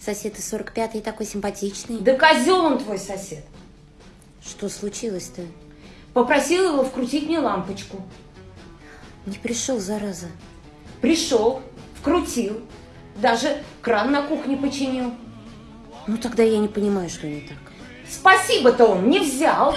Сосед из 45-й такой симпатичный. Да козел он твой сосед. Что случилось-то? Попросил его вкрутить мне лампочку. Не пришел, зараза. Пришел, вкрутил, даже кран на кухне починил. Ну тогда я не понимаю, что не так. Спасибо-то он не взял.